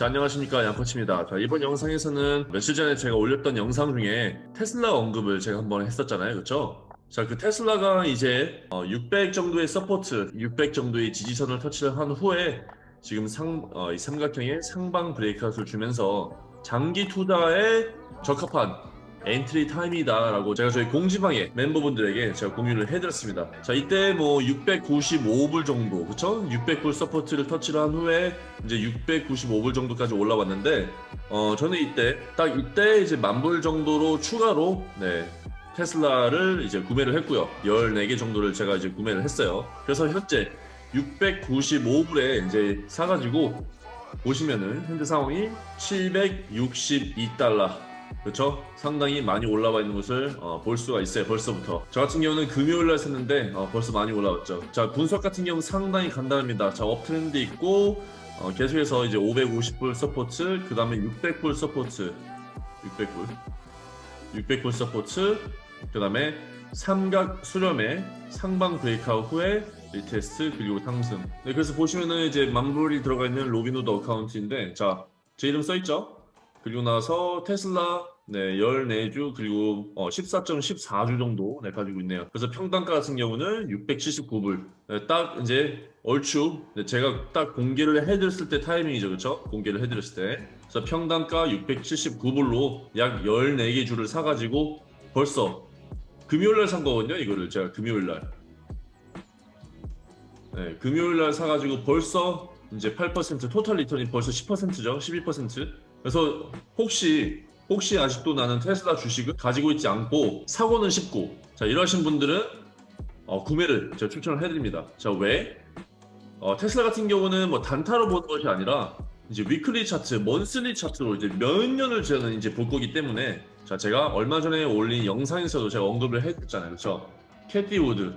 자 안녕하십니까. 양코치입니다. 자 이번 영상에서는 며칠 전에 제가 올렸던 영상 중에 테슬라 언급을 제가 한번 했었잖아요. 그쵸? 자그 테슬라가 이제 어, 600 정도의 support 600 정도의 지지선을 터치를 한 후에 지금 상, 어, 이 삼각형의 상방 breakout을 주면서 장기 투자에 적합한 entry time이다 라고 제가 저희 공지방에 멤버분들에게 제가 공유를 해드렸습니다. 자 이때 뭐 695불 정도 그쵸? 600불 support를 터치를 한 후에 이제 695불 정도까지 올라왔는데 어 저는 이때 딱 이때 이제 만불 정도로 추가로 네 테슬라를 이제 구매를 했고요. 14개 정도를 제가 이제 구매를 했어요. 그래서 현재 695불에 이제 사가지고 보시면은 현재 상황이 762달러 그렇죠? 상당히 많이 올라와 있는 것을 어, 볼 수가 있어요 벌써부터. 저 같은 경우는 금요일날 샀는데 어, 벌써 많이 올라왔죠. 자 분석 같은 경우 상당히 간단합니다. 자 업트렌드 있고 어, 계속해서 이제 550불 support 그 다음에 600불 support. 600불. 600불 support 그 다음에 삼각 수렴의 상방 breakout 후에 retest 그리고 상승. 네, 그래서 보시면은 이제 만불이 들어가 있는 로빈후드 account인데 자 제 이름 써있죠 그리고 나서 테슬라 네, 14주 그리고 어, 14.14주 정도 네, 가지고 있네요. 그래서 평단가 같은 경우는 679불. 네, 딱 이제 얼추 네, 제가 딱 공개를 해드렸을 때 타이밍이죠. 그렇죠? 공개를 해드렸을 때. 그래서 평단가 679불로 약 14개 주를 사가지고 벌써 금요일날 산 거거든요. 이거를 제가 금요일날. 네, 금요일날 사가지고 벌써 이제 8% total return이 벌써 10%죠. 12%. 그래서 혹시 혹시 아직도 나는 테슬라 주식을 가지고 있지 않고 사고는 싶고 자 이러신 분들은 어, 구매를 제가 추천을 해드립니다. 자 왜? 어, 테슬라 같은 경우는 뭐 단타로 보는 것이 아니라 이제 weekly 차트, monthly 차트로 이제 몇 년을 저는 이제 볼 거기 때문에 자 제가 얼마 전에 올린 영상에서도 제가 언급을 했잖아요, 그렇죠? 캐시 우드,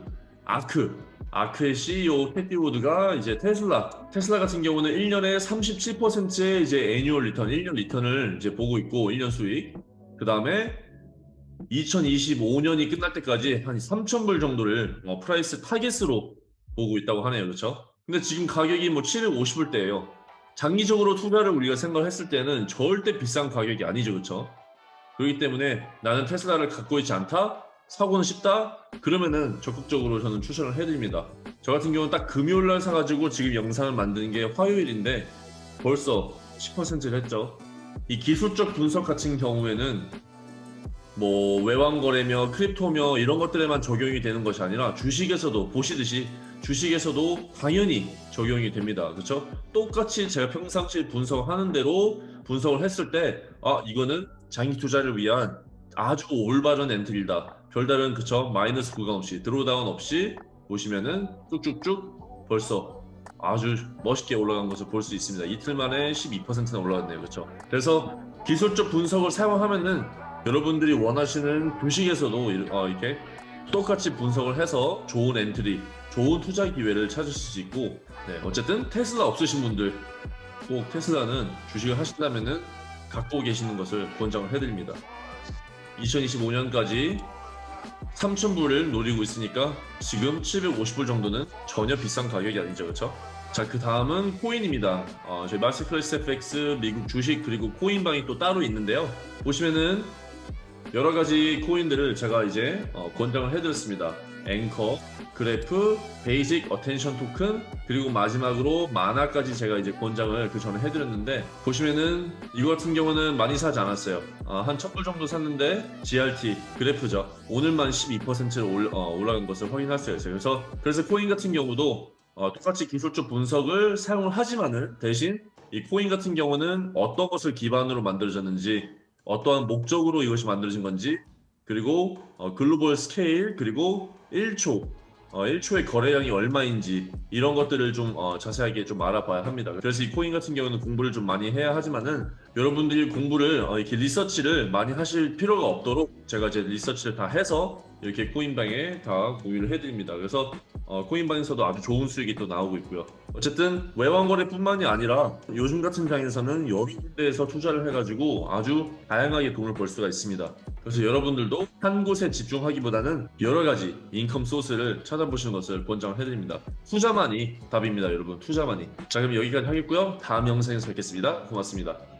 아크 아크의 CEO 캐시 우드가 이제 테슬라 테슬라 같은 경우는 1년에 37%의 이제 annual return 1년 return을 이제 보고 있고 1년 수익. 그 다음에 2025년이 끝날 때까지 한 3,000불 정도를 어, price target으로 보고 있다고 하네요. 그렇죠? 근데 지금 가격이 뭐 750불대예요. 장기적으로 투자를 우리가 생각을 했을 때는 절대 비싼 가격이 아니죠. 그렇죠? 그렇기 때문에 나는 테슬라를 갖고 있지 않다 사고는 쉽다? 그러면은 적극적으로 저는 추천을 해드립니다. 저 같은 경우는 딱 금요일날 사가지고 지금 영상을 만드는 게 화요일인데 벌써 10%를 했죠. 이 기술적 분석 같은 경우에는 뭐 외환거래며 크립토며 이런 것들에만 적용이 되는 것이 아니라 주식에서도 보시듯이 주식에서도 당연히 적용이 됩니다. 그렇죠? 똑같이 제가 평상시 분석하는 대로 분석을 했을 때 아 이거는 장기 투자를 위한 아주 올바른 entry다. 별다른 그쵸 마이너스 구간 없이 drawdown 없이 보시면은 쭉쭉쭉 벌써 아주 멋있게 올라간 것을 볼 수 있습니다. 이틀 만에 12%나 올라갔네요. 그렇죠? 그래서 기술적 분석을 사용하면은 여러분들이 원하시는 주식에서도 어, 이렇게 똑같이 분석을 해서 좋은 entry, 좋은 투자 기회를 찾으실 수 있고 네, 어쨌든 테슬라 없으신 분들 꼭 테슬라는 주식을 하신다면은 갖고 계시는 것을 권장을 해드립니다. 2025년까지 3,000불을 노리고 있으니까 지금 750불 정도는 전혀 비싼 가격이 아니죠 그렇죠? 자 그 다음은 코인입니다 어, 저희 masterclass FX 미국 주식 그리고 코인방이 또 따로 있는데요 보시면은 여러 가지 코인들을 제가 이제 어, 권장을 해드렸습니다. 앵커, 그래프, 베이직 어텐션 토큰 그리고 마지막으로 마나까지 제가 이제 권장을 그 전에 해드렸는데 보시면은 이거 같은 경우는 많이 사지 않았어요. 아, 한 1000불 정도 샀는데 GRT 그래프죠. 오늘만 12%를 올, 어, 올라간 것을 확인할 수가 있어요. 그래서 그래서 코인 같은 경우도 어, 똑같이 기술적 분석을 사용을 하지만은 대신 이 코인 같은 경우는 어떤 것을 기반으로 만들어졌는지 어떠한 목적으로 이것이 만들어진 건지 그리고 어, global scale 그리고 1초 어, 1초의 거래량이 얼마인지 이런 것들을 좀 어, 자세하게 좀 알아봐야 합니다. 그래서 이 코인 같은 경우는 공부를 좀 많이 해야 하지만은 여러분들이 공부를 어, 이렇게 리서치를 많이 하실 필요가 없도록 제가 이제 리서치를 다 해서 이렇게 코인방에 다 공유를 해드립니다. 그래서 어, 코인방에서도 아주 좋은 수익이 또 나오고 있고요. 어쨌든 외환거래뿐만이 아니라 요즘 같은 장에서는 여러 군데에서 투자를 해가지고 아주 다양하게 돈을 벌 수가 있습니다. 그래서 여러분들도 한 곳에 집중하기보다는 여러 가지 인컴 소스를 찾아보시는 것을 권장을 해드립니다. 투자만이 답입니다, 여러분. 투자만이. 자, 그럼 여기까지 하겠고요. 다음 영상에서 뵙겠습니다. 고맙습니다.